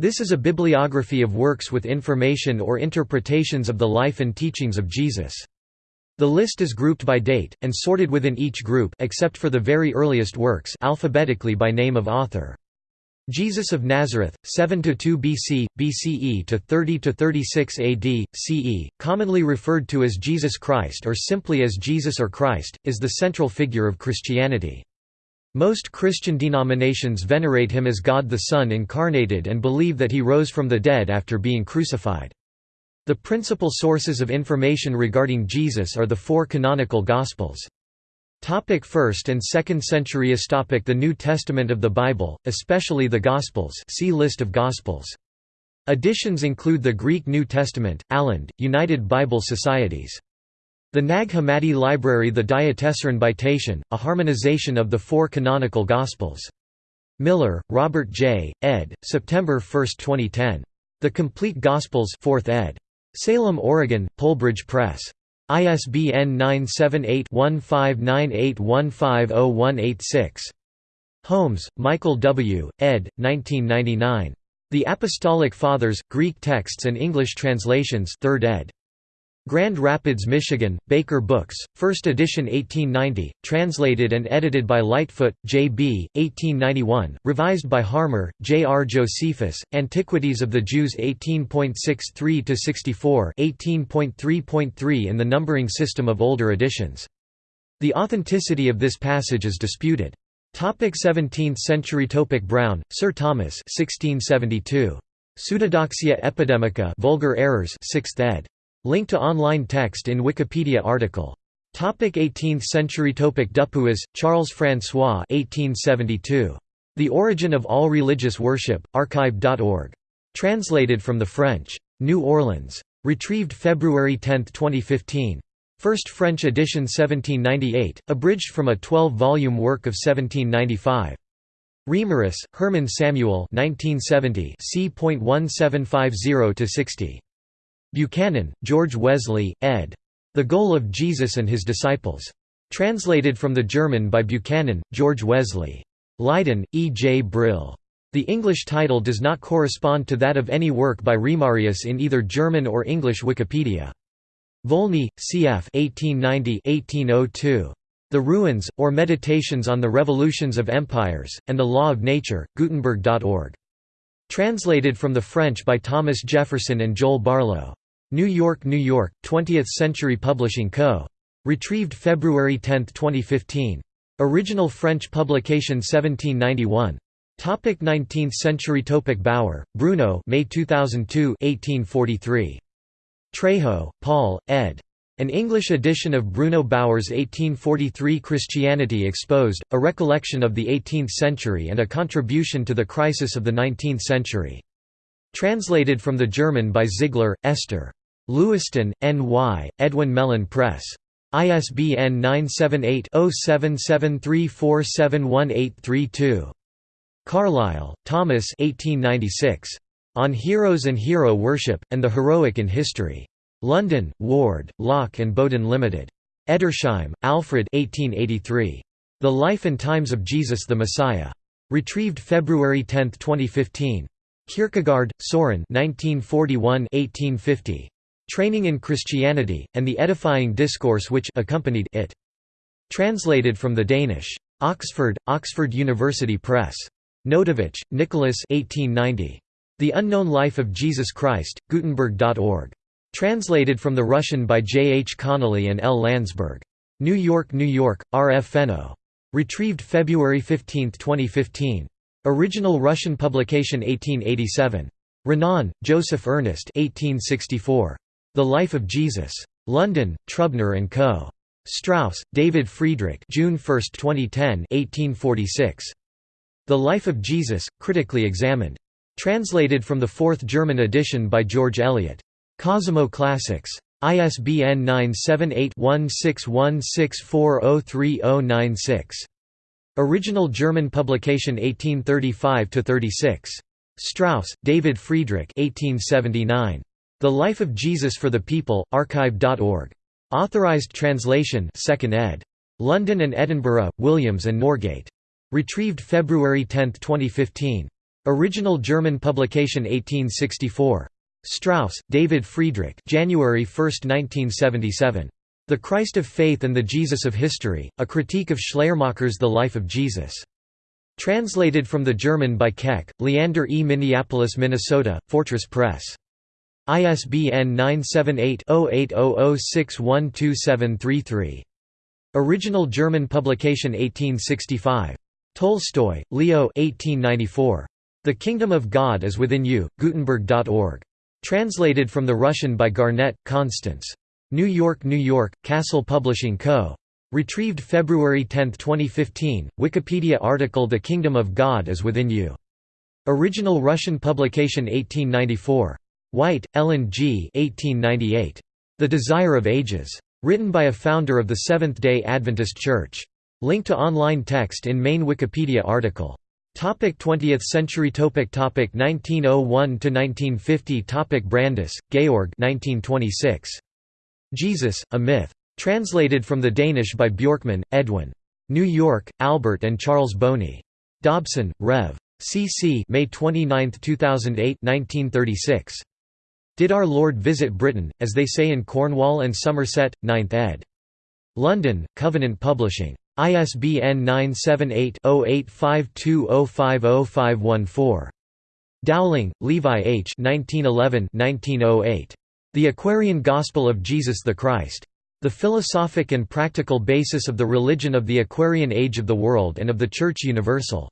This is a bibliography of works with information or interpretations of the life and teachings of Jesus. The list is grouped by date, and sorted within each group except for the very earliest works alphabetically by name of author. Jesus of Nazareth, 7–2 BC, BCE to 30–36 AD, CE, commonly referred to as Jesus Christ or simply as Jesus or Christ, is the central figure of Christianity. Most Christian denominations venerate him as God the Son incarnated and believe that he rose from the dead after being crucified. The principal sources of information regarding Jesus are the four canonical Gospels. Topic 1st and 2nd centuries topic The New Testament of the Bible, especially the Gospels see List of Gospels. Editions include the Greek New Testament, Aland, United Bible Societies. The Nag Hammadi Library The Diatessaron by Tatian, a harmonization of the four canonical Gospels. Miller, Robert J., ed., September 1, 2010. The Complete Gospels 4th ed. Salem, Oregon, Polebridge Press. ISBN 978-1598150186. Holmes, Michael W., ed. 1999. The Apostolic Fathers, Greek Texts and English Translations 3rd ed. Grand Rapids, Michigan, Baker Books, 1st edition 1890, translated and edited by Lightfoot, J. B., 1891, revised by Harmer, J. R. Josephus, Antiquities of the Jews 18.63–64 18.3.3 in the numbering system of older editions. The authenticity of this passage is disputed. Topic 17th century Topic Brown, Sir Thomas 1672. Pseudodoxia epidemica vulgar errors 6th ed. Link to online text in Wikipedia article. Topic 18th century Topic Dupuis, Charles François 1872. The Origin of All Religious Worship, archive.org. Translated from the French. New Orleans. Retrieved February 10, 2015. First French edition 1798, abridged from a 12-volume work of 1795. Reimarus, Herman Samuel 1970 c.1750–60. Buchanan, George Wesley, ed. The Goal of Jesus and His Disciples. Translated from the German by Buchanan, George Wesley. Leiden, E. J. Brill. The English title does not correspond to that of any work by Reimarus in either German or English Wikipedia. Volney, cf. 1890–1802. The Ruins, or Meditations on the Revolutions of Empires, and the Law of Nature, Gutenberg.org. Translated from the French by Thomas Jefferson and Joel Barlow. New York, New York, 20th Century Publishing Co. Retrieved February 10, 2015. Original French publication 1791. Topic 19th century Topic Bauer, Bruno May 2002 1843. Trejo, Paul, ed. An English edition of Bruno Bauer's 1843 Christianity Exposed, a recollection of the 18th century and a contribution to the crisis of the 19th century. Translated from the German by Ziegler, Esther. Lewiston, N.Y., Edwin Mellen Press. ISBN 978-0773471832. Carlyle, Thomas 1896. On Heroes and Hero Worship, and the Heroic in History. London, Ward, Lock and Bowden Limited. Edersheim, Alfred 1883. The Life and Times of Jesus the Messiah. Retrieved February 10, 2015. Kierkegaard, Soren 1941 1850. Training in Christianity, and the edifying discourse which accompanied it. Translated from the Danish. Oxford, Oxford University Press. Notovich, Nicholas 1890. The Unknown Life of Jesus Christ, Gutenberg.org. Translated from the Russian by J. H. Connolly and L. Landsberg. New York, New York, R. F. Fenno. Retrieved February 15, 2015. Original Russian publication 1887. Renan, Joseph Ernest 1864. The Life of Jesus. London, Trubner and Co. Strauss, David Friedrich June 1, 2010 1846. The Life of Jesus, Critically Examined. Translated from the fourth German edition by George Eliot. Cosimo Classics. ISBN 978-1616403096. Original German publication 1835–36. Strauss, David Friedrich 1879. The Life of Jesus for the People, archive.org. Authorized translation 2nd ed. London and Edinburgh, Williams and Norgate. Retrieved February 10, 2015. Original German publication 1864. Strauss, David Friedrich January 1, 1977. The Christ of Faith and the Jesus of History, A Critique of Schleiermacher's The Life of Jesus. Translated from the German by Keck, Leander E. Minneapolis, Minnesota, Fortress Press. ISBN 978-0800612733. Original German publication 1865. Tolstoy, Leo 1894. The Kingdom of God is Within You, Gutenberg.org. Translated from the Russian by Garnett, Constance. New York, New York, Castle Publishing Co. Retrieved February 10, 2015. Wikipedia article The Kingdom of God is Within You. Original Russian publication 1894. White, Ellen G. 1898. The Desire of Ages. Written by a founder of the Seventh-day Adventist Church. Link to online text in main Wikipedia article. Topic 20th century topic topic 1901 to 1950 topic Brandes, Georg 1926 Jesus a myth translated from the Danish by Bjorkman Edwin New York Albert and Charles Boni Dobson Rev CC May 29 2008 1936 Did Our Lord Visit Britain as they say in Cornwall and Somerset 9th ed London Covenant Publishing ISBN 978-0852050514. Dowling, Levi H. 1911-1908. The Aquarian Gospel of Jesus the Christ. The Philosophic and Practical Basis of the Religion of the Aquarian Age of the World and of the Church Universal.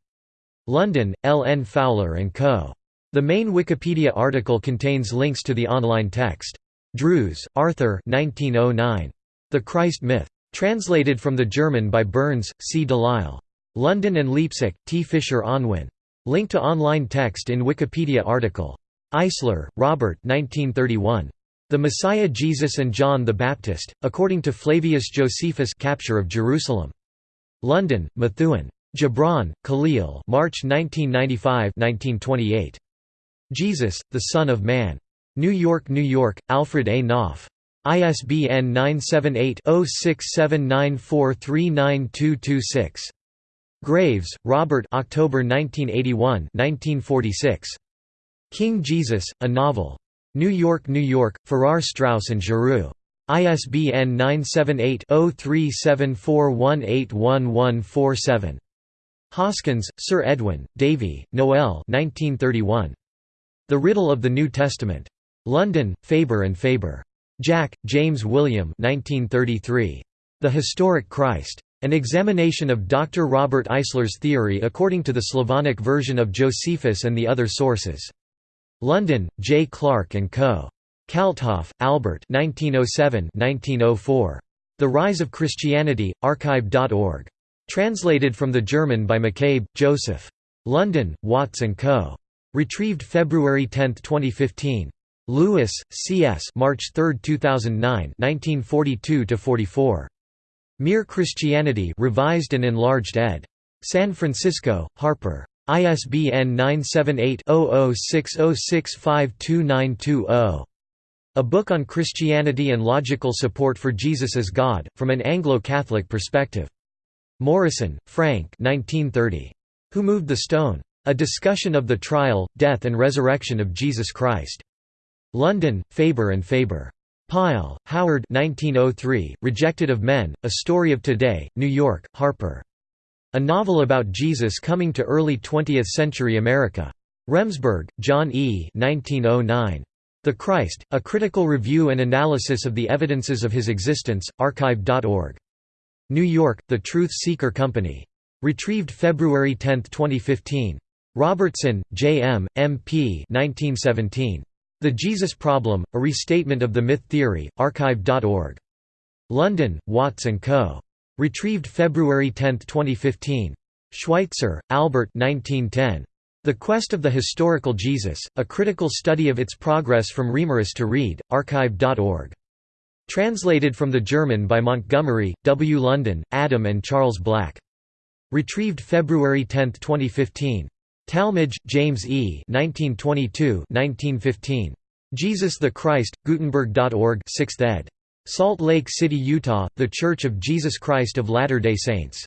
London, L. N. Fowler & Co. The main Wikipedia article contains links to the online text. Drews, Arthur 1909. The Christ Myth. Translated from the German by Burns, C. Delisle. London and Leipzig, T. Fisher Unwin. Link to online text in Wikipedia article. Eisler, Robert 1931. The Messiah Jesus and John the Baptist, according to Flavius Josephus Capture of Jerusalem. London, Methuen. Gibran, Khalil March 1995 Jesus, the Son of Man. New York, New York, Alfred A. Knopf. ISBN 978-0679439226. Graves, Robert October 1981 1946. King Jesus, a Novel. New York, New York, Farrar Straus and Giroux. ISBN 978-0374181147. Hoskyns, Sir Edwin, Davy, Noel 1931. The Riddle of the New Testament. London, Faber and Faber. Jack, James William 1933. The Historic Christ. An examination of Dr. Robert Eisler's theory according to the Slavonic version of Josephus and the other sources. London, J. Clark & Co. Kalthoff, Albert 1907–1904. The Rise of Christianity, archive.org. Translated from the German by McCabe, Joseph. London, Watts & Co. Retrieved February 10, 2015. Lewis, C.S. March 3, 2009 1942–44. Mere Christianity revised and enlarged ed. San Francisco, Harper. ISBN 978-0060652920. A Book on Christianity and Logical Support for Jesus as God, from an Anglo-Catholic Perspective. Morison, Frank 1930. Who Moved the Stone? A Discussion of the Trial, Death and Resurrection of Jesus Christ. London, Faber and Faber. Pyle, Howard 1903, Rejected of Men, A Story of Today, New York, Harper. A novel about Jesus coming to early 20th-century America. Remsburg, John E. 1909. The Christ, A Critical Review and Analysis of the Evidences of His Existence, archive.org. New York, The Truth Seeker Company. Retrieved February 10, 2015. Robertson, J. M., M.P. 1917. The Jesus Problem, A Restatement of the Myth Theory, archive.org. London, Watts & Co. Retrieved February 10, 2015. Schweitzer, Albert 1910. The Quest of the Historical Jesus, A Critical Study of Its Progress from Reimarus to Wrede, archive.org. Translated from the German by Montgomery, W. London, Adam and Charles Black. Retrieved February 10, 2015. Talmage, James E. 1922-1915. Jesus the Christ, Gutenberg.org 6th ed. Salt Lake City, Utah, The Church of Jesus Christ of Latter-day Saints.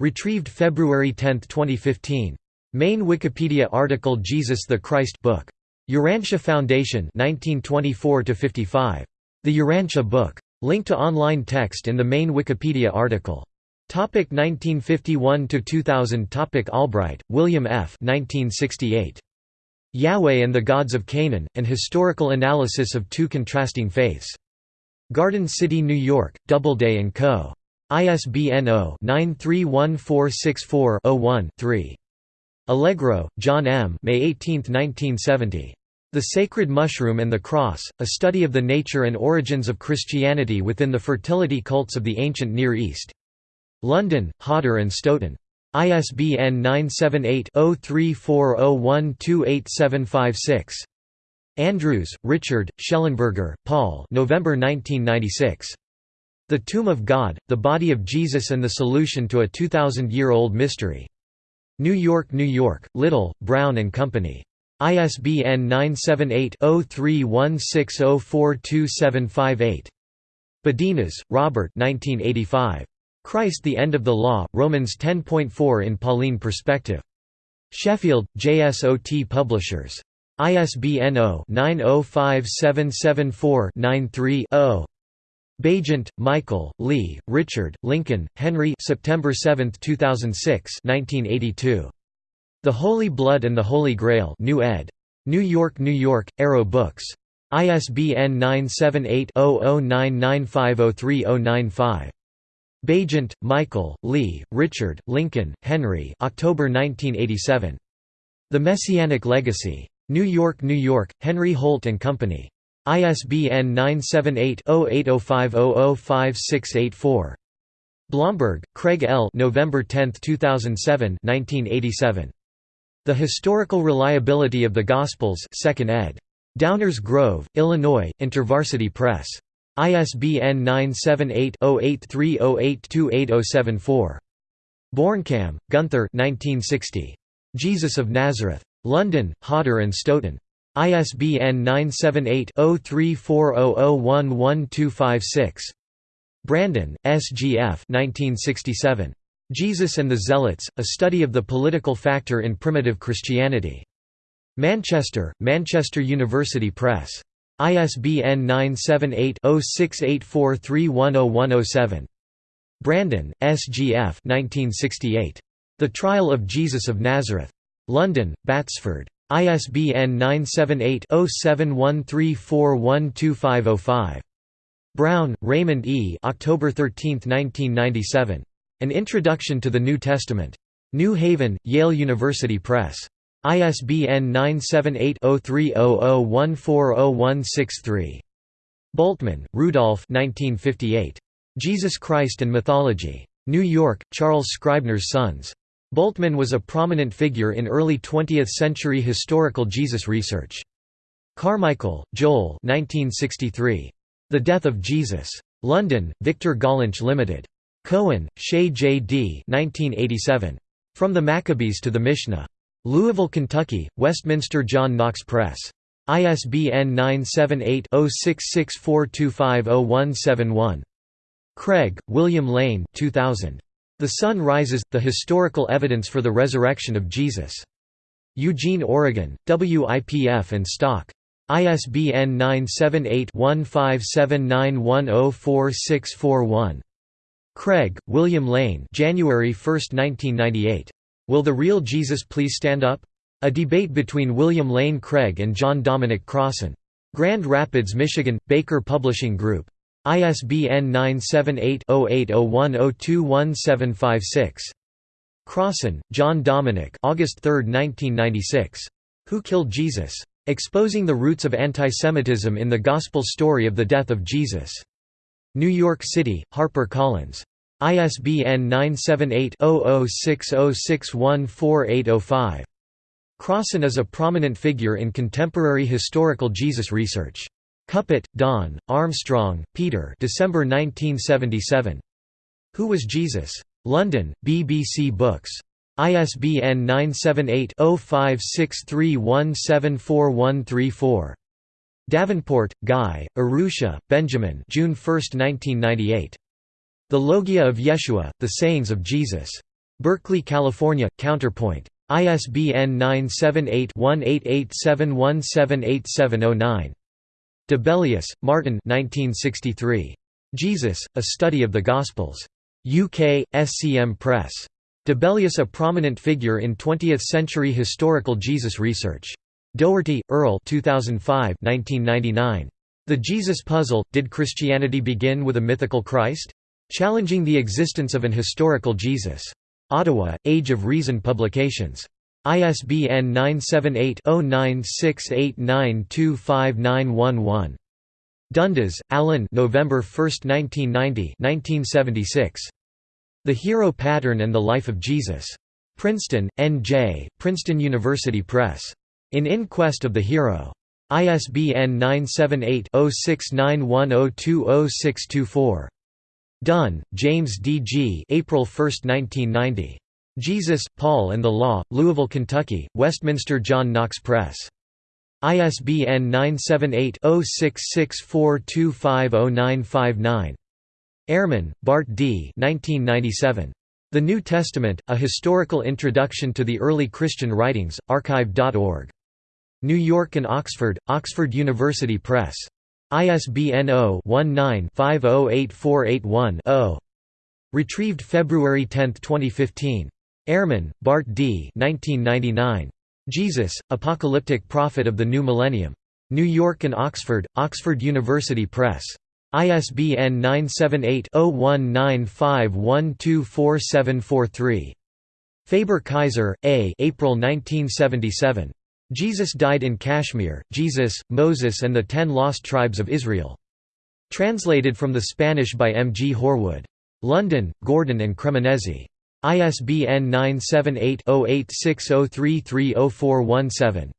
Retrieved February 10, 2015. Main Wikipedia article Jesus the Christ book. Urantia Foundation 1924 55. The Urantia book. Link to online text in the main Wikipedia article. Topic 1951 to 2000 Topic Albright, William F. 1968. Yahweh and the Gods of Canaan: An Historical Analysis of Two Contrasting Faiths. Garden City, New York: Doubleday and Co. ISBN 0-931464-01-3. Allegro, John M. May 18, 1970. The Sacred Mushroom and the Cross, A Study of the Nature and Origins of Christianity Within the Fertility Cults of the Ancient Near East. London, Hodder and Stoughton. ISBN 978-0340128756. Andrews, Richard, Schellenberger, Paul November 1996. The Tomb of God, The Body of Jesus and the Solution to a 2,000-Year-Old Mystery. New York, New York, Little, Brown and Company. ISBN 978-0316042758. Badenas, Robert 1985. Christ the End of the Law, Romans 10.4 in Pauline Perspective. Sheffield, JSOT Publishers. ISBN 0-905774-93-0. Baigent, Michael, Leigh, Richard, Lincoln, Henry September 7, 2006 1982. The Holy Blood and the Holy Grail New ed. New York, New York, Arrow Books. ISBN 978-0099503095. Baigent, Michael, Leigh, Richard, Lincoln, Henry October 1987. The Messianic Legacy. New York, New York, Henry Holt & Company. ISBN 978-0805005684. Blomberg, Craig L. November 10, 2007 1987. The Historical Reliability of the Gospels 2nd ed. Downers Grove, Illinois, InterVarsity Press. ISBN 978-0830828074. Bornkamm, Gunther Jesus of Nazareth. London, Hodder and Stoughton. ISBN 978-0340011256. Brandon, S. G. F. 1967. Jesus and the Zealots, A Study of the Political Factor in Primitive Christianity. Manchester, Manchester University Press. ISBN 978-0684310107. Brandon, S. G. F. 1968. The Trial of Jesus of Nazareth. London, Batsford. ISBN 978 0713412505. Brown, Raymond E. October 13, 1997. An Introduction to the New Testament. New Haven, Yale University Press. ISBN 978-0300140163. Bultmann, Rudolph Jesus Christ and Mythology. New York, Charles Scribner's Sons. Bultmann was a prominent figure in early 20th-century historical Jesus research. Carmichael, Joel 1963. The Death of Jesus. London, Victor Gollancz Limited. Cohen, Shay J. D. 1987. From the Maccabees to the Mishnah. Louisville, Kentucky, Westminster John Knox Press. ISBN 978-0664250171. Craig, William Lane 2000. The Son Rises – The Historical Evidence for the Resurrection of Jesus. Eugene, Oregon, WIPF and Stock. ISBN 978 1579104641. Craig, William Lane January 1, 1998. Will the Real Jesus Please Stand Up? A debate between William Lane Craig and John Dominic Crossan. Grand Rapids, Michigan, Baker Publishing Group. ISBN 978-0801021756. Crossan, John Dominic August 3, 1996. Who Killed Jesus? Exposing the Roots of Antisemitism in the Gospel Story of the Death of Jesus. New York City, HarperCollins. ISBN 978-0060614805. Crossan is a prominent figure in contemporary historical Jesus research. Cupitt, Don, Armstrong, Peter December 1977. Who Was Jesus? London, BBC Books. ISBN 978 0563174134. Davenport, Guy, Urrutia, Benjamin June 1, 1998. The Logia of Yeshua, The Sayings of Jesus. Berkeley, California, Counterpoint. ISBN 978-1887178709. Dibelius, Martin 1963. Jesus, A Study of the Gospels. UK, SCM Press. Dibelius a prominent figure in 20th-century historical Jesus research. Doherty, Earl 2005 1999. The Jesus Puzzle – Did Christianity begin with a mythical Christ? Challenging the existence of an historical Jesus. Ottawa, Age of Reason Publications. ISBN 978-0968925911. Dundes, Alan November 1, 1990 1976. The Hero Pattern and the Life of Jesus. Princeton, N.J., Princeton University Press. In Inquest of the Hero. ISBN 978-0691020624. Dunn, James D. G. April 1, 1990. Jesus, Paul and the Law, Louisville, Kentucky, Westminster John Knox Press. ISBN 978-0664250959. Ehrman, Bart D. 1997. The New Testament, A Historical Introduction to the Early Christian Writings, archive.org. New York and Oxford, Oxford University Press. ISBN 0-19-508481-0. Retrieved February 10, 2015. Ehrman, Bart D. 1999. Jesus, Apocalyptic Prophet of the New Millennium. New York and Oxford, Oxford University Press. ISBN 978-0195124743. Faber-Kaiser, A. April 1977. Jesus Died in Kashmir, Jesus, Moses and the Ten Lost Tribes of Israel. Translated from the Spanish by M. G. Horwood. London, Gordon and Cremonesi. ISBN 978-0860330417.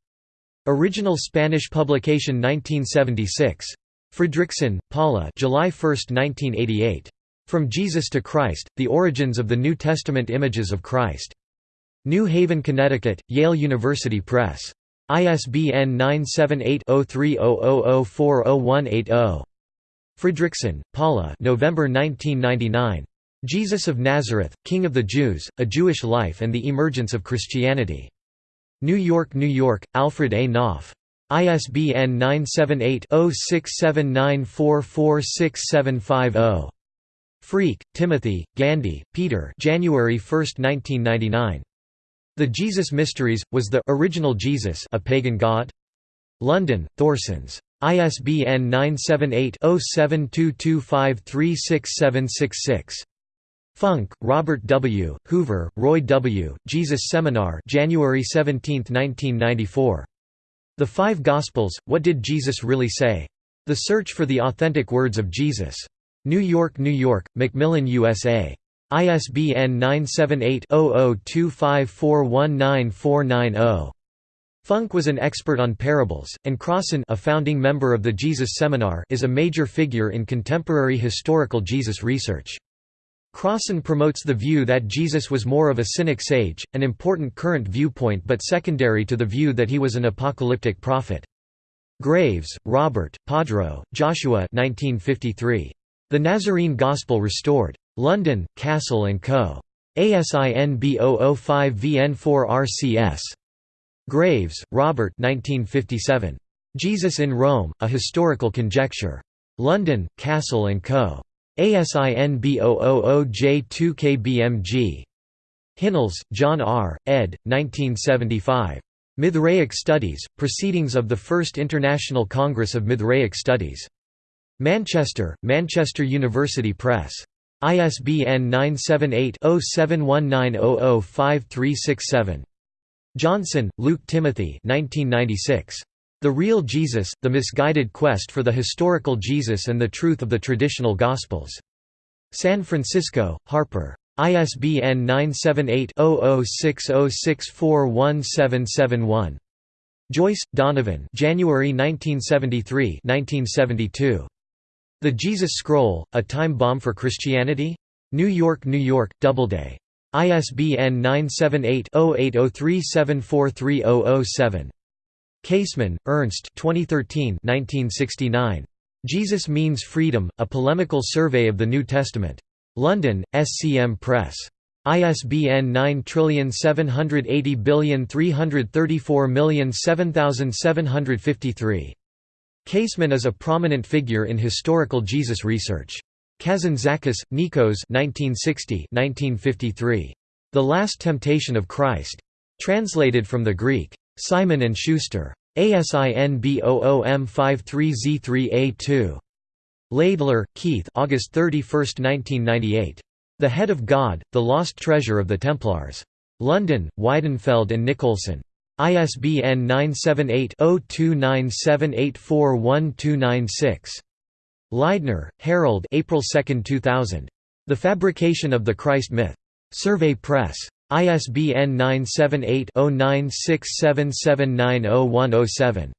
Original Spanish publication 1976. Fredriksen, Paula July 1, 1988. From Jesus to Christ, The Origins of the New Testament Images of Christ. New Haven, Connecticut, Yale University Press. ISBN 978 0300040180. Fredriksen, Paula November 1999. Jesus of Nazareth, King of the Jews, A Jewish Life and the Emergence of Christianity. New York, New York, Alfred A. Knopf. ISBN 978-0679446750. Freke, Timothy, Gandy, Peter January 1, 1999. The Jesus Mysteries, was the original Jesus a pagan god? London, Thorsons. ISBN 978 0722536766. Funk, Robert W., Hoover, Roy W., Jesus Seminar January 17, 1994. The Five Gospels, What Did Jesus Really Say? The Search for the Authentic Words of Jesus. New York, New York, Macmillan USA. ISBN 978 0025419490. Funk was an expert on parables, and Crossan a founding member of the Jesus Seminar is a major figure in contemporary historical Jesus research. Crossan promotes the view that Jesus was more of a cynic sage, an important current viewpoint but secondary to the view that he was an apocalyptic prophet. Graves, Robert, Podro, Joshua 1953. The Nazarene Gospel Restored. London, Cassell & Co. ASIN B005VN4RCS. Graves, Robert 1957. Jesus in Rome, A Historical Conjecture. London, Cassell & Co. ASIN B000J2KBMG. Hinnells, John R., ed. 1975. Mithraic Studies, Proceedings of the First International Congress of Mithraic Studies. Manchester, Manchester University Press. ISBN 978 0719005367. Johnson, Luke Timothy 1996. The Real Jesus, The Misguided Quest for the Historical Jesus and the Truth of the Traditional Gospels. San Francisco, Harper. ISBN 978-0060641771. Joyce, Donovan January 1973 1972. The Jesus Scroll, A Time Bomb for Christianity? New York, New York, Doubleday. ISBN 978 0803743007. Käsemann, Ernst 2013 1969. Jesus Means Freedom, A Polemical Survey of the New Testament. London, SCM Press. ISBN 9780334077753. Käsemann is a prominent figure in historical Jesus research. Kazantzakis, Nikos 1960 The Last Temptation of Christ. Translated from the Greek. Simon & Schuster. ASIN B00M53Z3A2. Laidler, Keith August 31, 1998. The Head of God, The Lost Treasure of the Templars. London, Weidenfeld and Nicolson. ISBN 978-0297841296. Leidner, Harold April 2, 2000. The Fabrication of the Christ Myth. Survey Press. ISBN 978-096777900107.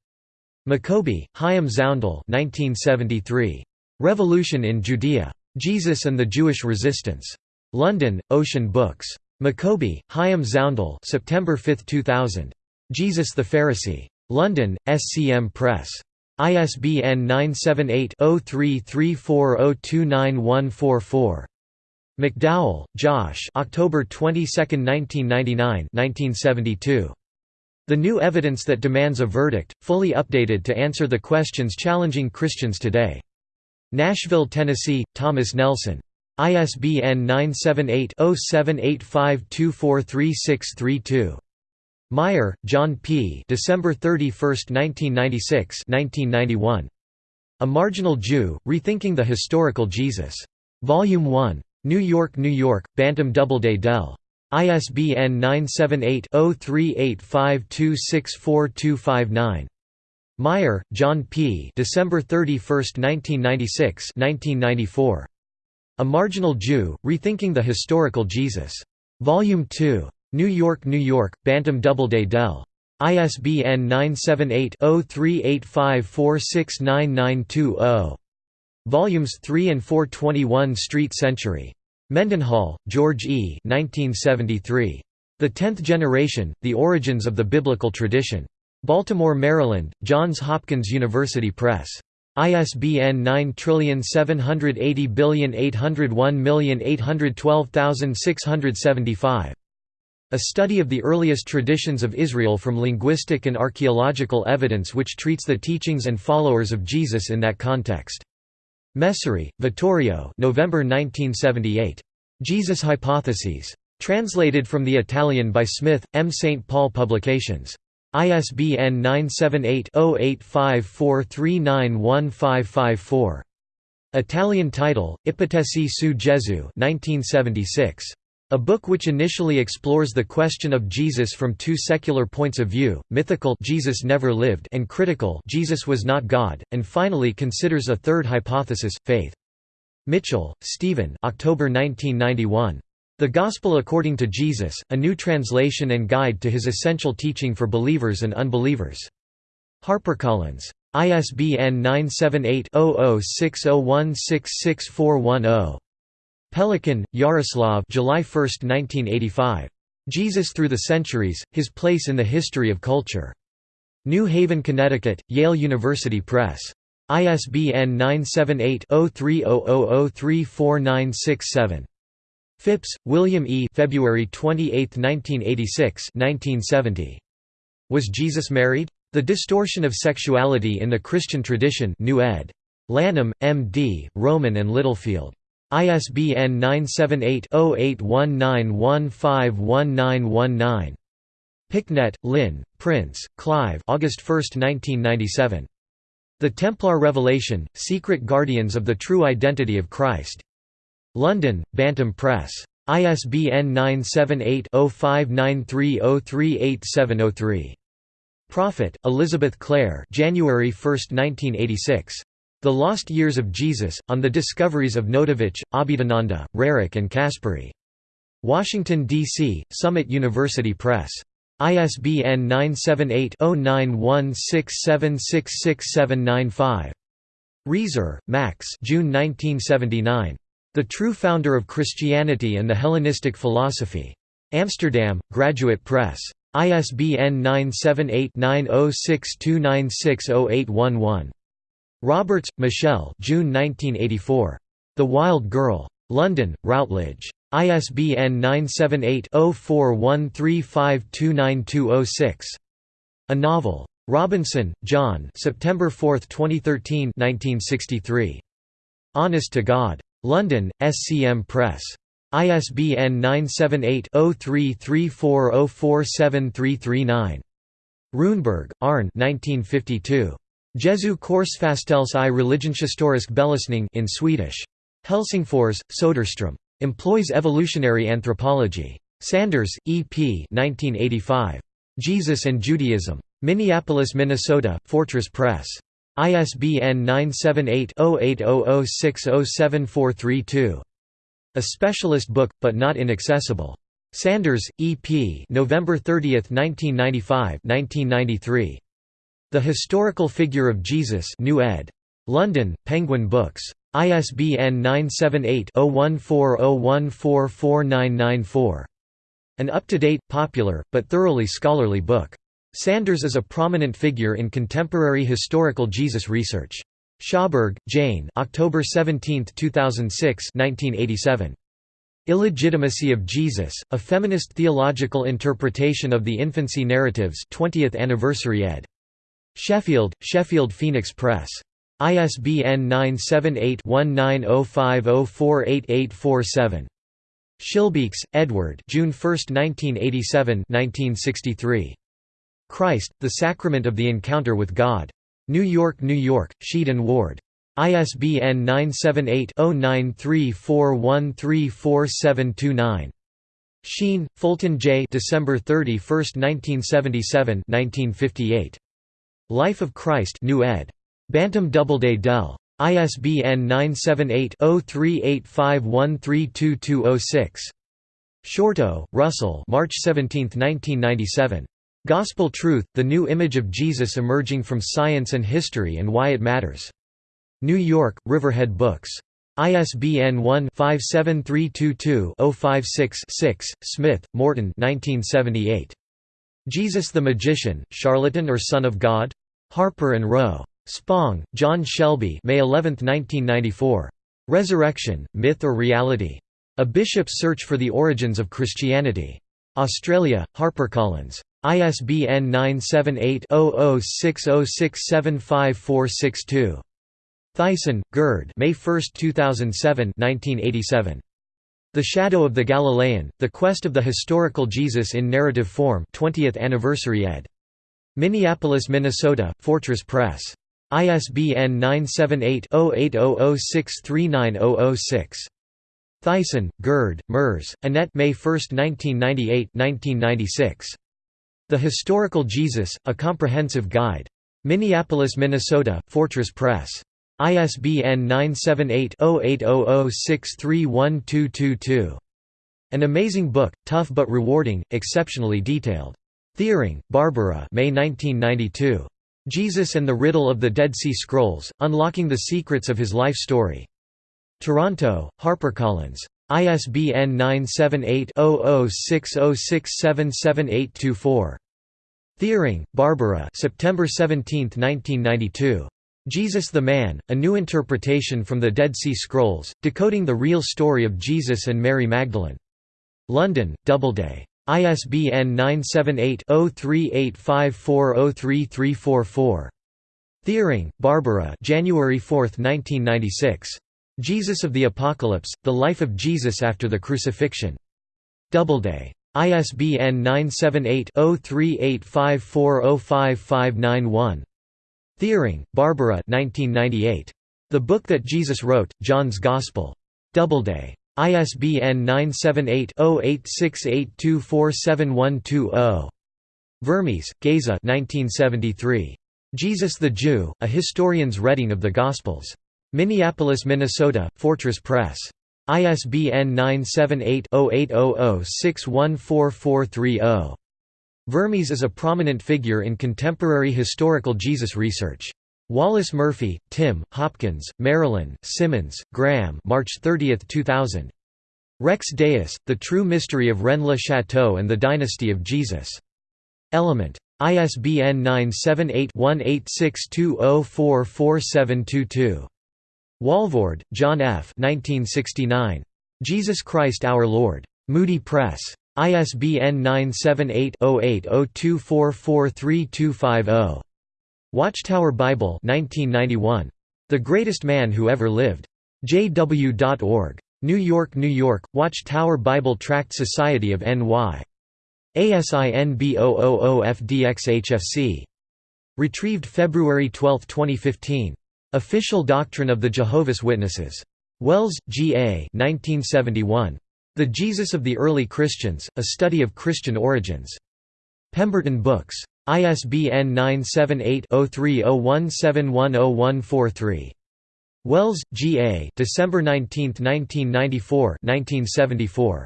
Maccoby, Chaim Zaundel 1973. Revolution in Judea. Jesus and the Jewish Resistance. London, Ocean Books. Maccoby, Chaim Zaundel September 5, 2000. Jesus the Pharisee. London, SCM Press. ISBN 978-0334029144. McDowell, Josh October 22, 1999 1972. The New Evidence That Demands a Verdict, fully updated to answer the questions challenging Christians today. Nashville, Tennessee, Thomas Nelson. ISBN 978 0785243632. Meier, John P. December 31, 1996 1991. A Marginal Jew, Rethinking the Historical Jesus. Volume 1. New York, New York, Bantam Doubleday Dell. ISBN 978-0385264259. Meier, John P. December 31, 1996 1994. A Marginal Jew, Rethinking the Historical Jesus. Volume 2. New York, New York, Bantam Doubleday Dell. ISBN 978-0385469920. Volumes 3 and 4 21 Street Century. Mendenhall, George E. 1973. The Tenth Generation, The Origins of the Biblical Tradition. Baltimore, Maryland, Johns Hopkins University Press. ISBN 9780801812675. A study of the earliest traditions of Israel from linguistic and archaeological evidence which treats the teachings and followers of Jesus in that context. Messori, Vittorio November 1978. Jesus Hypotheses. Translated from the Italian by Smith, M. St. Paul Publications. ISBN 978-0854391554. Italian title, Ipotesi su Gesù 1976. A book which initially explores the question of Jesus from two secular points of view, mythical Jesus never lived and critical Jesus was not God, and finally considers a third hypothesis, faith. Mitchell, Stephen October 1991. The Gospel According to Jesus, a new translation and guide to his essential teaching for believers and unbelievers. HarperCollins. ISBN 978 0060166410. Pelikan, Yaroslav July 1, 1985. Jesus Through the Centuries, His Place in the History of Culture. New Haven, Connecticut, Yale University Press. ISBN 978-0300034967. Phipps, William E. February 28, 1986 1970. Was Jesus married? The Distortion of Sexuality in the Christian Tradition New ed. Lanham, M.D., Rowman and Littlefield. ISBN 978-0819151919. Picknett, Lynn, Prince, Clive August 1, 1997. The Templar Revelation, Secret Guardians of the True Identity of Christ. London, Bantam Press. ISBN 978-0593038703. Prophet, Elizabeth Clare January 1, 1986. The Lost Years of Jesus, on the discoveries of Notovich, Abhedananda, Roerich and Caspary. Washington, D.C., Summit University Press. ISBN 978-0916766795. Reiser, Max June 1979. The True Founder of Christianity and the Hellenistic Philosophy. Amsterdam, Graduate Press. ISBN 978 9062960811. Roberts, Michelle June 1984. The Wild Girl. London, Routledge. ISBN 978-0413529206. A Novel. Robinson, John September 4, 2013 1963. Honest to God. London, SCM Press. ISBN 978-0334047339. Runeberg, Arne 1952. Jesu korsfastelse i religionshistorisk belysning in Swedish. Helsingfors, Soderstrom. Employs evolutionary anthropology. Sanders, E. P. 1985. Jesus and Judaism. Minneapolis, Minnesota, Fortress Press. ISBN 978-0800607432. A specialist book, but not inaccessible. Sanders, E. P. November 30, 1995 1993. The Historical Figure of Jesus New ed. London, Penguin Books. ISBN 978-0140144994. An up-to-date, popular, but thoroughly scholarly book. Sanders is a prominent figure in contemporary historical Jesus research. Schaberg, Jane October 17, 2006 1987. Illegitimacy of Jesus, A Feminist Theological Interpretation of the Infancy Narratives 20th Anniversary ed. Sheffield, Sheffield Phoenix Press. ISBN 978-1905048847. Schillebeeckx, Edward June 1, 1987 1963. Christ, The Sacrament of the Encounter with God. New York, New York, Sheed and Ward. ISBN 978-0934134729. Sheen, Fulton J. December 31, 1977 1958. Life of Christ New ed. Bantam Doubleday Dell. ISBN 978-0385132206. Shorto, Russell March 17, 1997. Gospel Truth, The New Image of Jesus Emerging from Science and History and Why It Matters. New York, Riverhead Books. ISBN 1-57322-056-6, Smith, Morton 1978. Jesus the Magician, Charlatan or Son of God? Harper and Row. Spong, John Shelby May 11, 1994. Resurrection, Myth or Reality? A Bishop's Search for the Origins of Christianity. Australia, HarperCollins. ISBN 978-0060675462. Theissen, Gerd May 1, 2007 1987. The Shadow of the Galilean, The Quest of the Historical Jesus in Narrative Form 20th Anniversary ed. Minneapolis, Minnesota, Fortress Press. ISBN 978-0800639006. Theissen, Gerd, Merz, Annette May 1, 1998 1996. The Historical Jesus, A Comprehensive Guide. Minneapolis, Minnesota, Fortress Press. ISBN 978-0800631222. An amazing book, tough but rewarding, exceptionally detailed. Thiering, Barbara May 1992. Jesus and the Riddle of the Dead Sea Scrolls, Unlocking the Secrets of His Life Story. Toronto, HarperCollins. ISBN 978-0060677824. Thiering, Barbara September 17, 1992. Jesus the Man, A New Interpretation from the Dead Sea Scrolls, Decoding the Real Story of Jesus and Mary Magdalene. London, Doubleday. ISBN 978-0385403344. Thiering, Barbara January 4, 1996. Jesus of the Apocalypse, The Life of Jesus After the Crucifixion. Doubleday. ISBN 978-0385405591. Thiering, Barbara 1998. The Book That Jesus Wrote, John's Gospel. Doubleday. ISBN 978-0868247120. Vermes, Geza Jesus the Jew, A Historian's Reading of the Gospels. Minneapolis, Minnesota, Fortress Press. ISBN 978-0800614430. Vermes is a prominent figure in contemporary historical Jesus research. Wallace Murphy, Tim, Hopkins, Marilyn, Simmons, Graham March 30, 2000. Rex Deus, The True Mystery of Rennes-le-Château and the Dynasty of Jesus. Element. ISBN 978-1862044722. Walvoord, John F. 1969. Jesus Christ Our Lord. Moody Press. ISBN 978-08-02443250. Watchtower Bible 1991. The Greatest Man Who Ever Lived. jw.org. New York, New York, Watchtower Bible Tract Society of N.Y. ASIN B000FDXHFC. Retrieved February 12, 2015. Official Doctrine of the Jehovah's Witnesses. Wells, G. A. 1971. The Jesus of the Early Christians, A Study of Christian Origins. Pemberton Books. ISBN 978-0301710143. Wells, G. A. December 19, 1994 1974.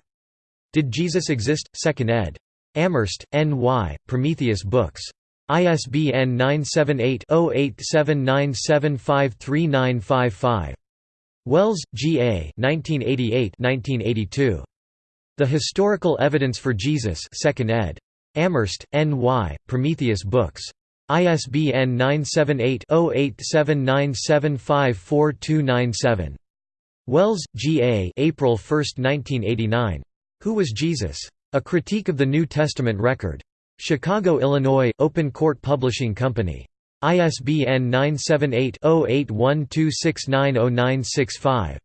Did Jesus Exist? 2nd ed. Amherst, N. Y., Prometheus Books. ISBN 978-0879753955. Wells, G. A. 1988 The Historical Evidence for Jesus 2nd ed. Amherst, N. Y., Prometheus Books. ISBN 978-0879754297. Wells, G. A. April 1, 1989. Who Was Jesus? A Critique of the New Testament Record. Chicago, Illinois, Open Court Publishing Company. ISBN 978-0812690965.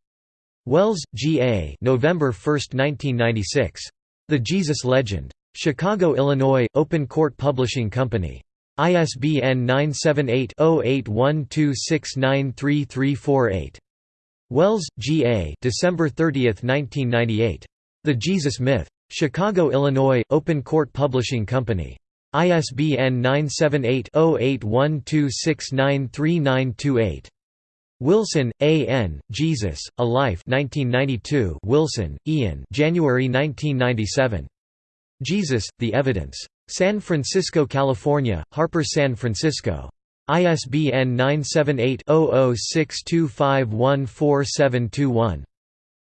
Wells, G. A. November 1, 1996. The Jesus Legend. Chicago, Illinois, Open Court Publishing Company. ISBN 978-0812693348. Wells, G. A. December 30, 1998. The Jesus Myth. Chicago, Illinois, Open Court Publishing Company. ISBN 978-0812693928. Wilson, A. N., Jesus, A Life 1992 Wilson, Ian January 1997. Jesus, The Evidence. San Francisco, California, Harper San Francisco. ISBN 978-0062514721.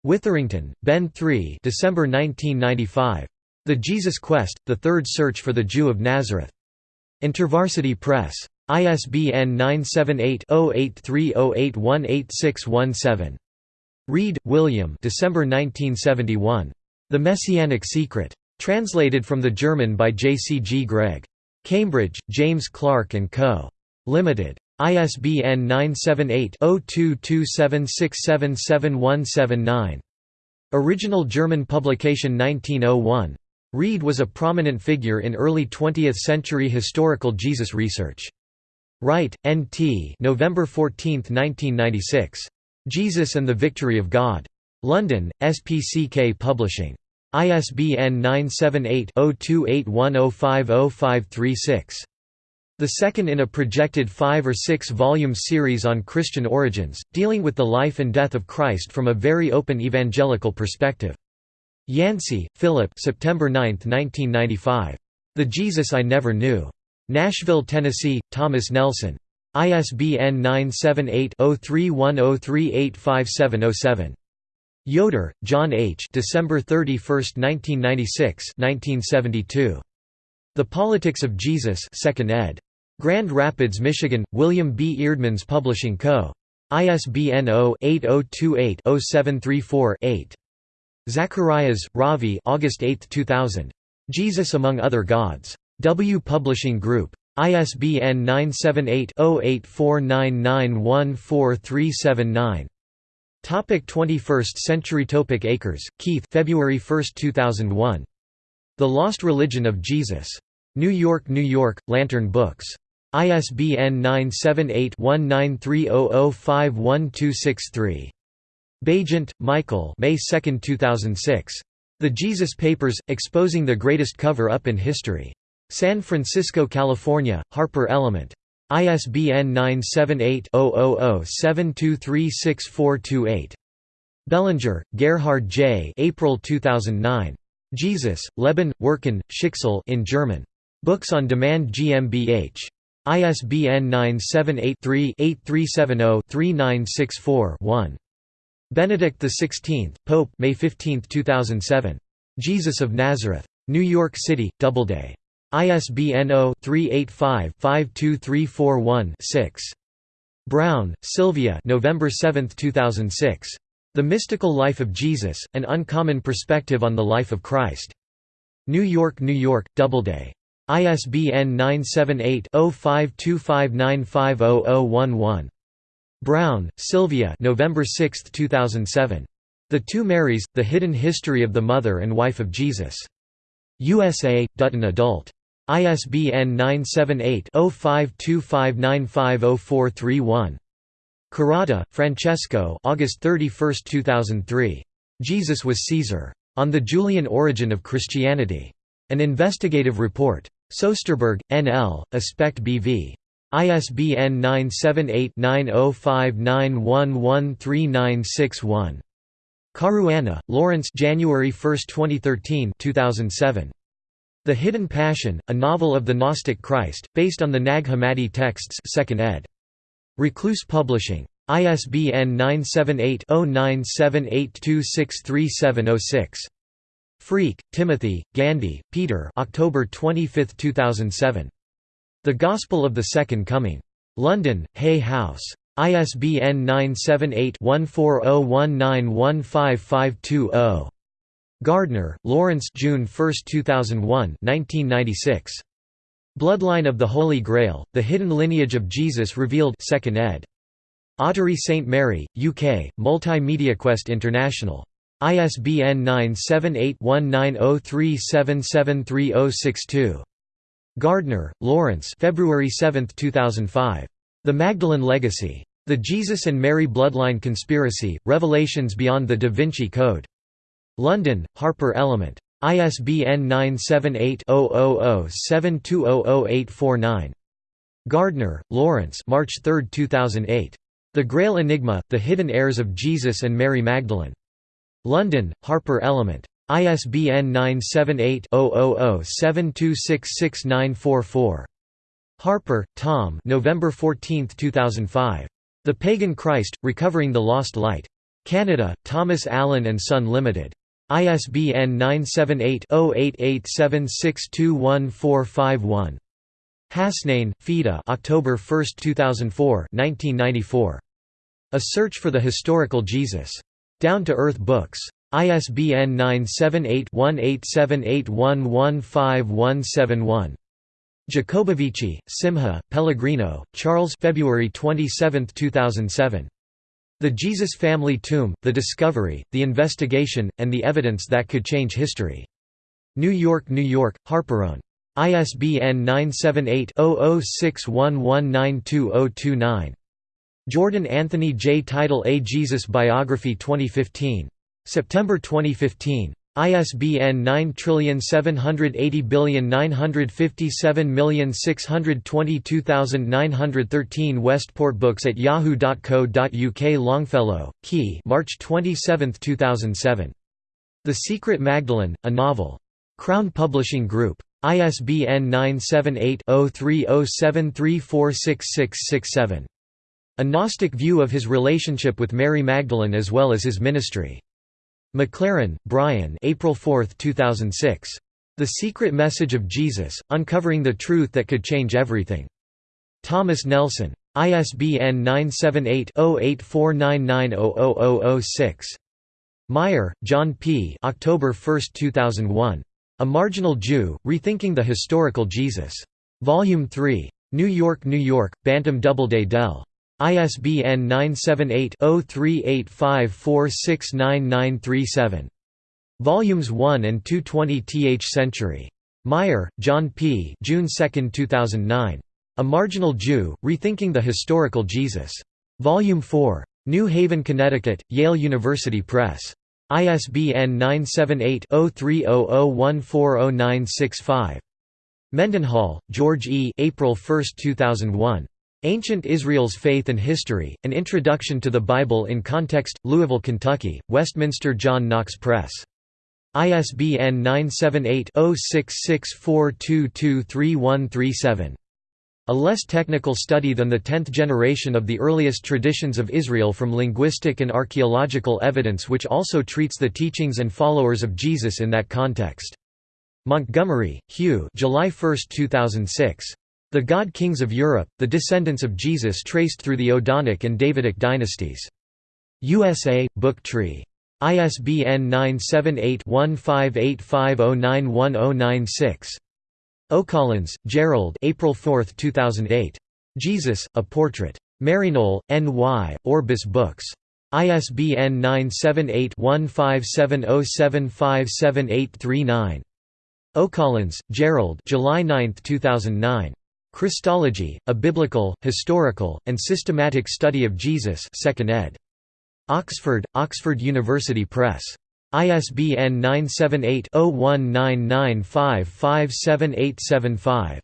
Witherington, Ben 3 December 1995. The Jesus Quest, The Third Search for the Jew of Nazareth. InterVarsity Press. ISBN 978-0830818617. Wrede, William December 1971. The Messianic Secret. Translated from the German by J. C. G. Greig. Cambridge, James Clarke & Co. Limited. ISBN 978-0227677179. Original German publication 1901. Wrede was a prominent figure in early 20th-century historical Jesus research. Wright, N.T. November 14, 1996. Jesus and the Victory of God. London, SPCK Publishing. ISBN 978 0281050536. The second in a projected five- or six-volume series on Christian origins, dealing with the life and death of Christ from a very open evangelical perspective. Yancey, Philip September 9, 1995. The Jesus I Never Knew. Nashville, Tennessee, Thomas Nelson. ISBN 978-0310385707. Yoder, John H. December 31, 1996 1972. The Politics of Jesus 2nd ed. Grand Rapids, Michigan, William B. Eerdmans Publishing Co. ISBN 0-8028-0734-8. Zacharias, Ravi August 8, 2000. Jesus Among Other Gods. W Publishing Group. ISBN 978-0849914379. Topic 21st Century Topic Akers, Keith February 1, 2001. The Lost Religion of Jesus. New York, New York, Lantern Books. ISBN 978 1930051263. Baigent, Michael May 2, 2006. The Jesus Papers, Exposing the Greatest Cover-Up in History. San Francisco, California, Harper Element. ISBN 978-000-7236428. Bellinger, Gerhard J. April 2009. Jesus, Leben, Wirken, Schicksal in German. Books on Demand GmbH. ISBN 978 3 8370 3964 one Benedict XVI, Pope May 15, 2007. Jesus of Nazareth. New York City, Doubleday. ISBN 0-385-52341-6. Browne, Sylvia November 7, 2006. The Mystical Life of Jesus, An Uncommon Perspective on the Life of Christ. New York, New York, Doubleday. ISBN 978-0525950011. Browne, Sylvia November 6, 2007. The Two Marys, The Hidden History of the Mother and Wife of Jesus. USA, Dutton Adult. ISBN 978-0525950431. Carotta, Francesco August 31, 2003. Jesus was Caesar. On the Julian Origin of Christianity. An Investigative Report. Soesterberg, N.L., Aspect B.V. ISBN 978-9059113961. Caruana, Lawrence January 1, 2013 2007. The Hidden Passion, a novel of the Gnostic Christ, based on the Nag Hammadi texts 2nd ed. Recluse Publishing. ISBN 978-0978263706. Freke, Timothy, Gandy, Peter October 25, 2007. The Gospel of the Second Coming. London, Hay House. ISBN 978-1401915520. Gardner, Lawrence June 1, 2001 1996. Bloodline of the Holy Grail, The Hidden Lineage of Jesus Revealed 2nd ed. Ottery St. Mary, UK, MultimediaQuest International. ISBN 978-1903773062. Gardner, Lawrence February 7, 2005. The Magdalene Legacy. The Jesus and Mary Bloodline Conspiracy, Revelations Beyond the Da Vinci Code. London, Harper Element. ISBN 978-0007200849. Gardner, Lawrence March 3, 2008. The Grail Enigma, The Hidden Heirs of Jesus and Mary Magdalene. London, Harper Element. ISBN 978-0007266944. Harper, Tom November 14, 2005. The Pagan Christ, Recovering the Lost Light. Canada, Thomas Allen and Son Limited. ISBN 978-0887621451. Hasnain, Fida October 1, 2004 1994. A Search for the Historical Jesus. Down to Earth Books. ISBN 978-1878115171. Jacobovici, Simha, Pellegrino, Charles February 27, 2007. The Jesus Family Tomb, The Discovery, The Investigation, and the Evidence That Could Change History. New York, New York, Harperone. ISBN 978-0061192029. Jordan Anthony J. Title A Jesus Biography 2015. September 2015. ISBN 9780957622913 Westport Books at yahoo.co.uk Longfellow, Ki March 27, 2007. The Secret Magdalene, a novel. Crown Publishing Group. ISBN 978-0307346667. A Gnostic view of his relationship with Mary Magdalene as well as his ministry. McLaren, Brian April 4, 2006. The Secret Message of Jesus, Uncovering the Truth That Could Change Everything. Thomas Nelson. ISBN 978-0849900006. Meier, John P. October 1, 2001. A Marginal Jew, Rethinking the Historical Jesus. Volume 3. New York, New York, Bantam Doubleday Dell. ISBN 978-0385469937. Volumes 1 and 220 th Century. Meier, John P. June 2, 2009. A Marginal Jew, Rethinking the Historical Jesus. Volume 4. New Haven, Connecticut, Yale University Press. ISBN 978-0300140965. Mendenhall, George E. April 1, 2001. Ancient Israel's Faith and History, An Introduction to the Bible in Context, Louisville, Kentucky, Westminster John Knox Press. ISBN 978-0664223137. A less technical study than the tenth generation of the earliest traditions of Israel from linguistic and archaeological evidence which also treats the teachings and followers of Jesus in that context. Montgomery, Hugh July 1, 2006. The God Kings of Europe, the descendants of Jesus traced through the Odonic and Davidic dynasties. USA, Book Tree. ISBN 978-1585091096. O'Collins, Gerald April 4, 2008. Jesus, A Portrait. Maryknoll, N.Y., Orbis Books. ISBN 978-1570757839. O'Collins, Gerald July 9, 2009. Christology, A Biblical, Historical, and Systematic Study of Jesus 2nd ed. Oxford, Oxford University Press. ISBN 978-0199557875.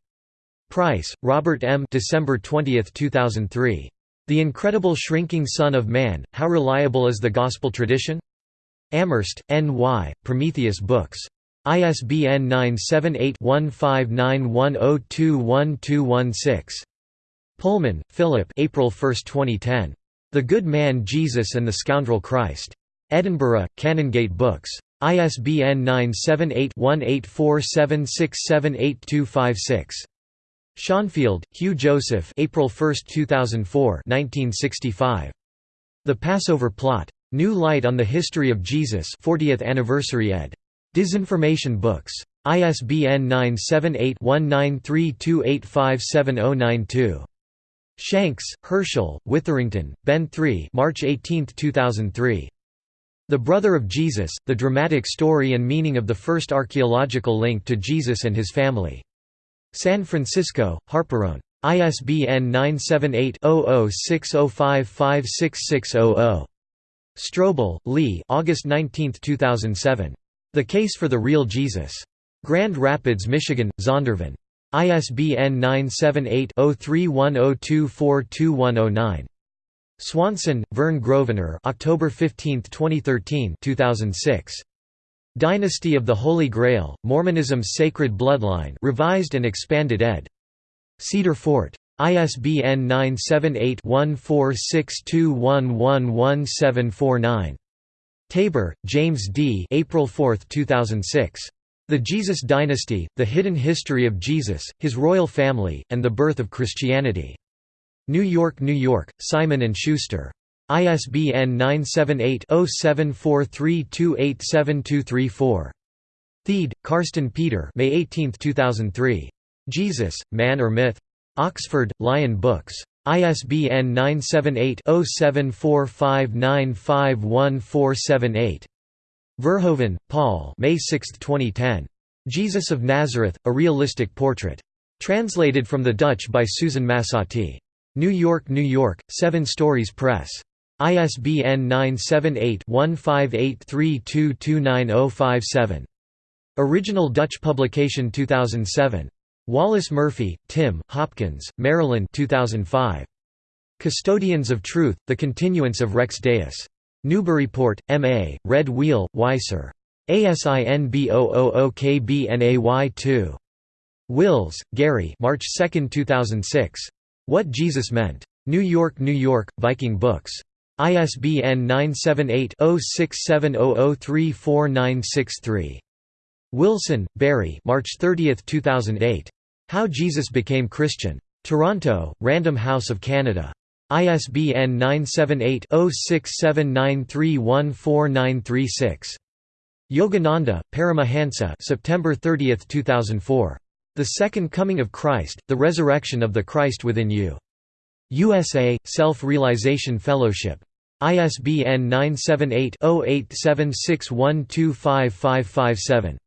Price, Robert M. December 20, 2003. The Incredible Shrinking Son of Man, How Reliable is the Gospel Tradition? Amherst, N.Y., Prometheus Books. ISBN 978-1591021216. Pullman, Philip April 1, 2010. The Good Man Jesus and the Scoundrel Christ. Edinburgh, Canongate Books. ISBN 978-1847678256. Schonfield, Hugh Joseph April 1, 2004 1965. The Passover Plot. New Light on the History of Jesus 40th Anniversary ed. Disinformation Books. ISBN 978-1932857092. Shanks, Herschel, Witherington, Ben 3 March 18, 2003. The Brother of Jesus, The Dramatic Story and Meaning of the First Archaeological Link to Jesus and His Family. San Francisco, Harperone. ISBN 978-0060556600. Strobel, Lee August 19, 2007. The Case for the Real Jesus. Grand Rapids, Michigan, Zondervan. ISBN 978-0310242109. Swanson, Vern Grosvenor October 15, 2013 2006. Dynasty of the Holy Grail, Mormonism's Sacred Bloodline revised and expanded ed. Cedar Fort. ISBN 978-1462111749. Tabor, James D. April 4, 2006. The Jesus Dynasty, The Hidden History of Jesus, His Royal Family, and the Birth of Christianity. New York, New York, Simon & Schuster. ISBN 978-0743287234. Thiede, Carsten Peter May 18, 2003. Jesus, Man or Myth? Oxford, Lion Books. ISBN 978-0745951478. Verhoeven, Paul May 6, 2010. Jesus of Nazareth, A Realistic Portrait. Translated from the Dutch by Susan Massotty. New York, New York, Seven Stories Press. ISBN 978-1583229057. Original Dutch publication 2007. Wallace Murphy, Tim, Hopkins, Marilyn 2005. Custodians of Truth, The Continuance of Rex Deus. Newburyport, M.A., Red Wheel, Weiser. ASIN B000KBNAY2. Wills, Garry March 2, 2006. What Jesus Meant. New York, New York, Viking Books. ISBN 978-0670034963. Wilson, Barry March 30, 2008. How Jesus Became Christian. Toronto, Random House of Canada. ISBN 978-0679314936. Yogananda, Paramahansa September 30, 2004. The Second Coming of Christ, The Resurrection of the Christ Within You. USA, Self-Realization Fellowship. ISBN 978-0876125557.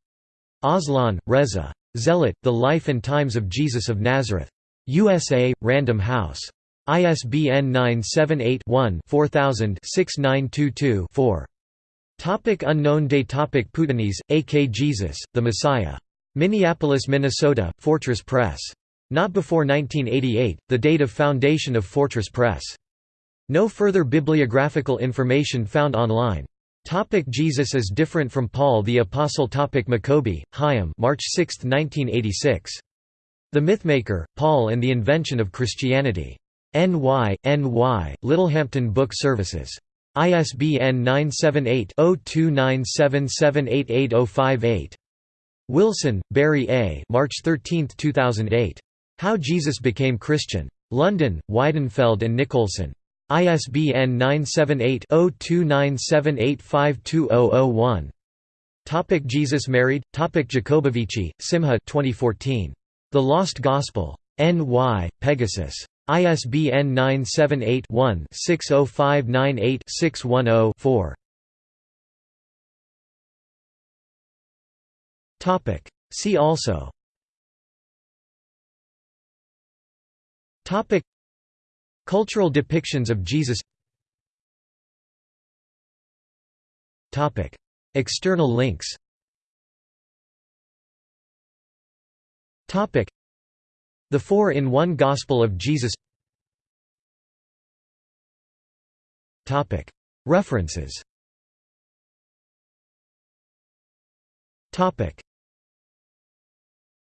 Aslan, Reza. Zealot, The Life and Times of Jesus of Nazareth. USA, Random House. ISBN 978-1-4000-6922-4. Topic unknown day topic Poutanese, A.K. Jesus, The Messiah. Minneapolis, Minnesota, Fortress Press. Not before 1988, the date of foundation of Fortress Press. No further bibliographical information found online. Topic Jesus is different from Paul the Apostle Topic Maccoby, Chaim March 6, 1986. The Mythmaker, Paul and the Invention of Christianity. NY, NY, Littlehampton Book Services. ISBN 978-0297788058. Wilson, Barry A. March 13, 2008. How Jesus Became Christian. London, Weidenfeld and Nicolson. ISBN 978-0297852001. Topic Jesus married. Topic Jacobovici, Simha 2014. The Lost Gospel. N.Y. Pegasus. ISBN 978-1-60598-610-4. Topic. See also. Topic. Cultural depictions of Jesus. External links. The Four-in-One Gospel of Jesus. References